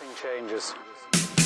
Everything changes.